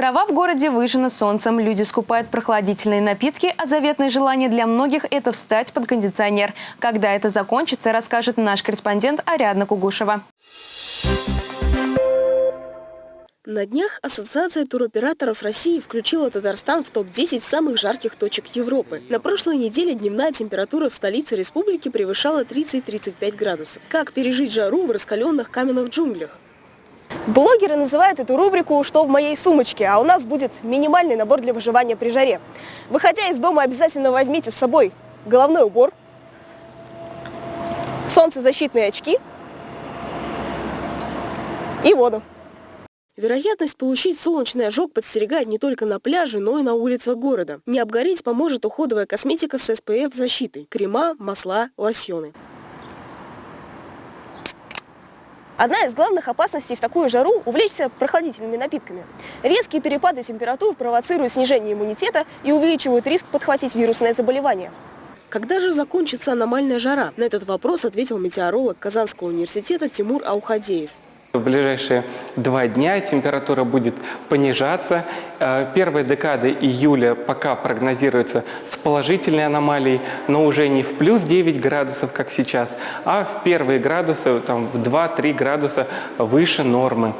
Трава в городе выжжена солнцем, люди скупают прохладительные напитки, а заветное желание для многих – это встать под кондиционер. Когда это закончится, расскажет наш корреспондент Ариадна Кугушева. На днях Ассоциация туроператоров России включила Татарстан в топ-10 самых жарких точек Европы. На прошлой неделе дневная температура в столице республики превышала 30-35 градусов. Как пережить жару в раскаленных каменных джунглях? Блогеры называют эту рубрику «Что в моей сумочке?», а у нас будет минимальный набор для выживания при жаре. Выходя из дома, обязательно возьмите с собой головной убор, солнцезащитные очки и воду. Вероятность получить солнечный ожог подстерегает не только на пляже, но и на улицах города. Не обгореть поможет уходовая косметика с SPF защитой – крема, масла, лосьоны. Одна из главных опасностей в такую жару – увлечься прохладительными напитками. Резкие перепады температур провоцируют снижение иммунитета и увеличивают риск подхватить вирусное заболевание. Когда же закончится аномальная жара? На этот вопрос ответил метеоролог Казанского университета Тимур Аухадеев. В ближайшие два дня температура будет понижаться. Э, первая декада июля пока прогнозируется с положительной аномалией, но уже не в плюс 9 градусов, как сейчас, а в первые градусы, там, в 2-3 градуса выше нормы.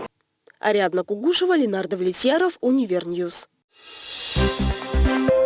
Ариадна Кугушева, Ленардо Влетьяров, Универньюз. Thank you.